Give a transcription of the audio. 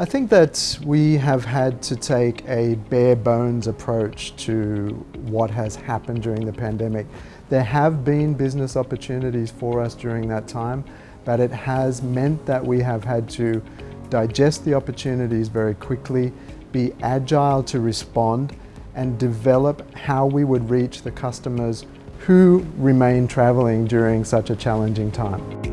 I think that we have had to take a bare bones approach to what has happened during the pandemic. There have been business opportunities for us during that time, but it has meant that we have had to digest the opportunities very quickly, be agile to respond, and develop how we would reach the customers who remain travelling during such a challenging time.